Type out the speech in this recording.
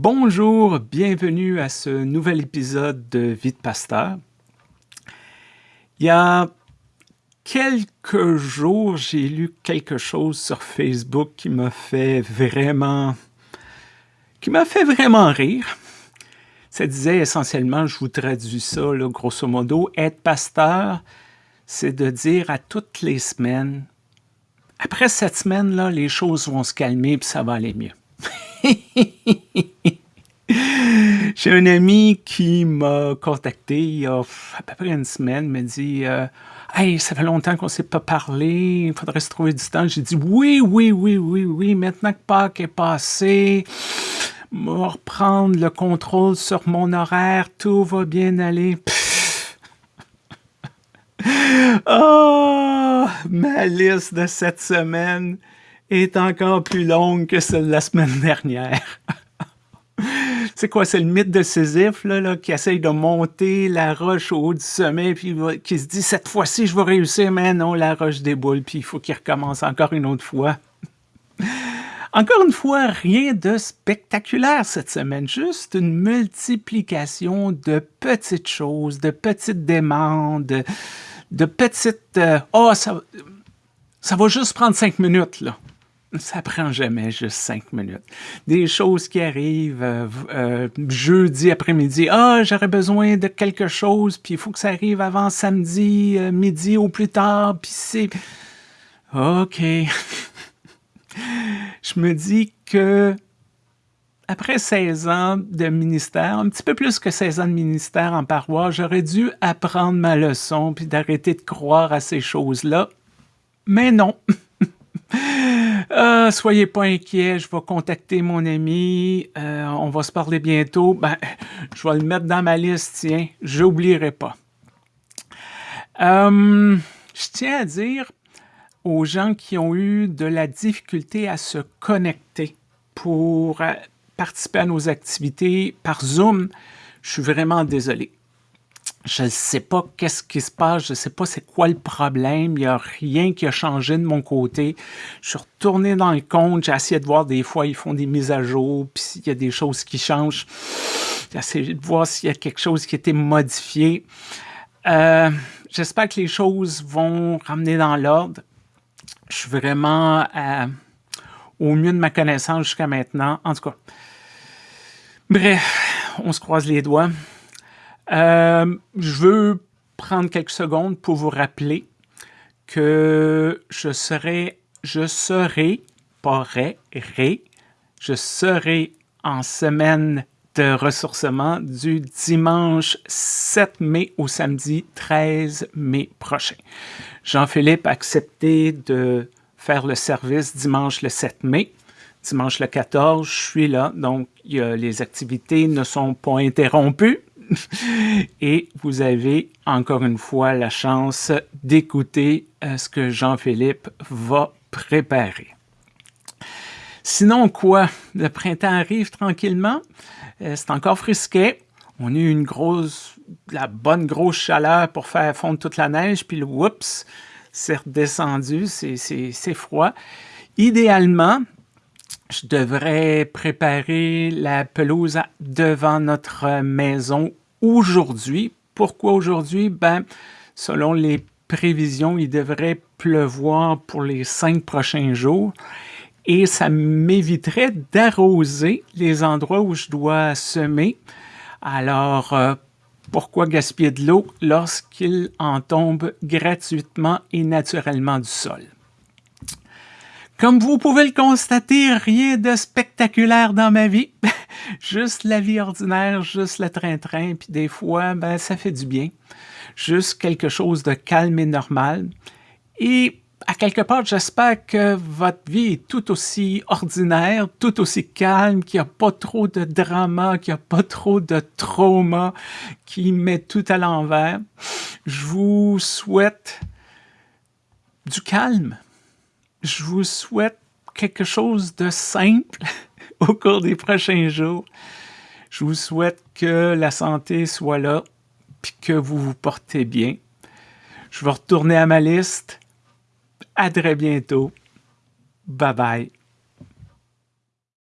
Bonjour, bienvenue à ce nouvel épisode de Vie de Pasteur. Il y a quelques jours, j'ai lu quelque chose sur Facebook qui m'a fait vraiment qui m'a fait vraiment rire. Ça disait essentiellement, je vous traduis ça, grosso modo, être pasteur, c'est de dire à toutes les semaines, après cette semaine-là, les choses vont se calmer et ça va aller mieux. J'ai un ami qui m'a contacté il y a à peu près une semaine, m'a dit euh, Hey, ça fait longtemps qu'on ne s'est pas parlé, il faudrait se trouver du temps. J'ai dit Oui, oui, oui, oui, oui, maintenant que Pâques est passé, je reprendre le contrôle sur mon horaire, tout va bien aller. oh, ma liste de cette semaine est encore plus longue que celle de la semaine dernière. c'est quoi, c'est le mythe de Sisyphe, là, qui essaye de monter la roche au haut du sommet, puis qui se dit, cette fois-ci, je vais réussir, mais non, la roche déboule, puis il faut qu'il recommence encore une autre fois. Encore une fois, rien de spectaculaire cette semaine, juste une multiplication de petites choses, de petites demandes, de, petites... Euh, oh, ça, ça va juste prendre cinq minutes, là ça prend jamais juste cinq minutes. Des choses qui arrivent euh, euh, jeudi après-midi. Ah, j'aurais besoin de quelque chose, puis il faut que ça arrive avant samedi, euh, midi ou plus tard, puis c'est... OK. Je me dis que après 16 ans de ministère, un petit peu plus que 16 ans de ministère en paroisse, j'aurais dû apprendre ma leçon puis d'arrêter de croire à ces choses-là. Mais non. Ah, soyez pas inquiets, je vais contacter mon ami, euh, on va se parler bientôt. Ben, je vais le mettre dans ma liste, tiens, j'oublierai pas. Euh, je tiens à dire aux gens qui ont eu de la difficulté à se connecter pour euh, participer à nos activités par Zoom, je suis vraiment désolé je ne sais pas qu'est-ce qui se passe, je ne sais pas c'est quoi le problème, il n'y a rien qui a changé de mon côté. Je suis retourné dans le compte, j'ai essayé de voir des fois, ils font des mises à jour, puis s'il y a des choses qui changent, j'ai essayé de voir s'il y a quelque chose qui a été modifié. Euh, j'espère que les choses vont ramener dans l'ordre. Je suis vraiment au mieux de ma connaissance jusqu'à maintenant. En tout cas, bref, on se croise les doigts. Euh, je veux prendre quelques secondes pour vous rappeler que je serai, je serai, pas ré, je serai en semaine de ressourcement du dimanche 7 mai au samedi 13 mai prochain. Jean-Philippe a accepté de faire le service dimanche le 7 mai. Dimanche le 14, je suis là, donc les activités ne sont pas interrompues. et vous avez encore une fois la chance d'écouter euh, ce que Jean-Philippe va préparer. Sinon quoi? Le printemps arrive tranquillement. Euh, c'est encore frisquet. On a eu une grosse, la bonne grosse chaleur pour faire fondre toute la neige, puis le whoops, c'est redescendu, c'est froid. Idéalement, je devrais préparer la pelouse devant notre maison aujourd'hui. Pourquoi aujourd'hui? Ben, selon les prévisions, il devrait pleuvoir pour les cinq prochains jours et ça m'éviterait d'arroser les endroits où je dois semer. Alors, euh, pourquoi gaspiller de l'eau lorsqu'il en tombe gratuitement et naturellement du sol? Comme vous pouvez le constater, rien de spectaculaire dans ma vie. juste la vie ordinaire, juste le train-train, puis des fois, ben, ça fait du bien. Juste quelque chose de calme et normal. Et à quelque part, j'espère que votre vie est tout aussi ordinaire, tout aussi calme, qu'il n'y a pas trop de drama, qu'il n'y a pas trop de trauma qui met tout à l'envers. Je vous souhaite du calme, je vous souhaite quelque chose de simple au cours des prochains jours. Je vous souhaite que la santé soit là et que vous vous portez bien. Je vais retourner à ma liste. À très bientôt. Bye bye.